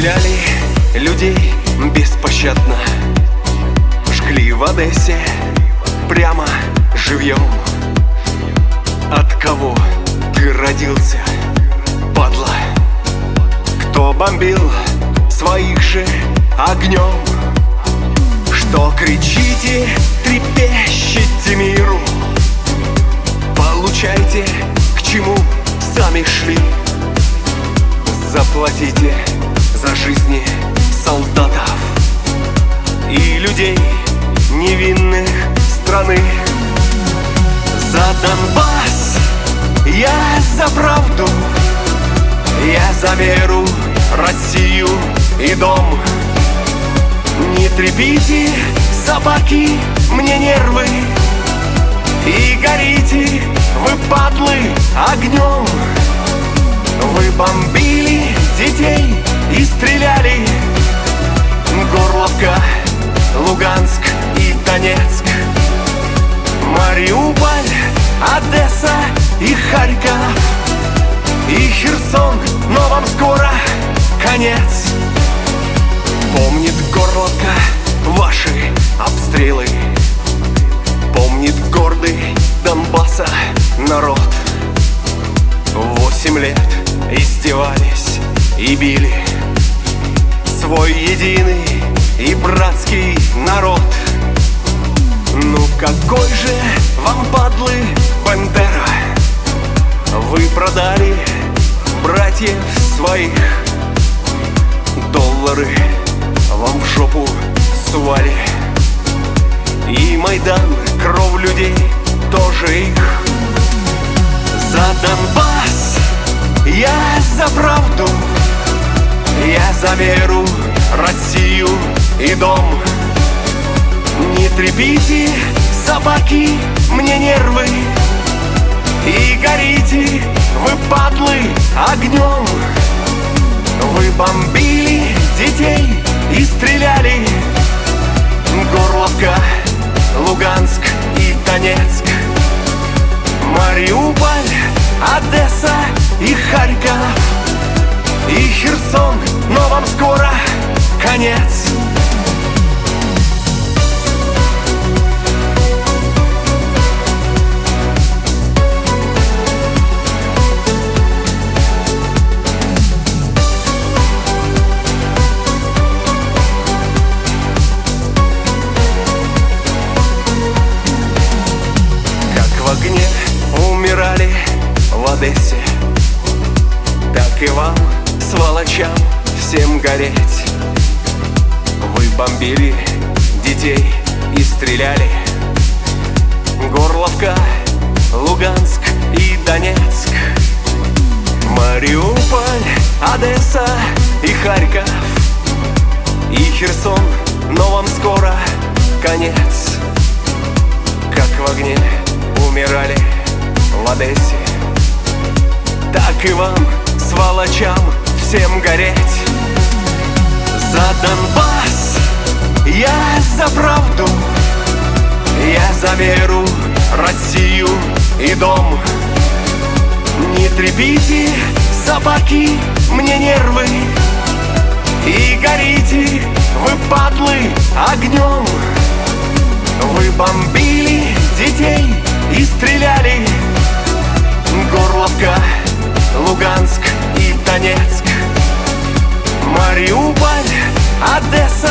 Стреляли людей беспощадно Жгли в Одессе прямо живьем От кого ты родился, падла? Кто бомбил своих же огнем? Что кричите, трепещите миру Получайте, к чему сами шли Заплатите за жизни солдатов И людей невинных страны. За Донбасс я за правду Я за веру, Россию и дом. Не трепите, собаки, мне нервы И горите, вы падлы, огнем. Вы бомбили детей и стреляли. Горловка, Луганск и Донецк. Мариуполь, Одесса и Харьков И Херсон, но вам скоро конец. Помнит Горловка ваши обстрелы. Помнит гордый Донбасса народ. Восемь лет издевались и били Свой единый и братский народ. Ну какой же вам, падлы, Бандера Вы продали братьев своих. Доллары вам в жопу сували. И Майдан, кровь людей, тоже их. За Донбасс я за правду Я за веру, Россию и дом. Не трепите, собаки, мне нервы. И горите, вы падлы, огнем. Вы бомбили детей и стреляли. Горловка, Луганск и Донецк. Мариуполь, Одесса и Харьков И Херсон, но вам скоро конец. Как в огне умирали в Одессе Так и вам, сволочам, всем гореть. Вы бомбили детей и стреляли. Горловка, Луганск и Донецк. Мариуполь, Одесса и Харьков. И Херсон, но вам скоро конец. Как в огне умирали в Одессе Так и вам, сволочам, всем гореть. За Донбасс я за правду Я за веру, Россию и дом. Не трепите, собаки, мне нервы. И горите, вы падлы, огнем. Вы бомбили детей и стреляли. Горловка, Луганск и Донецк Мариуполь, Одесса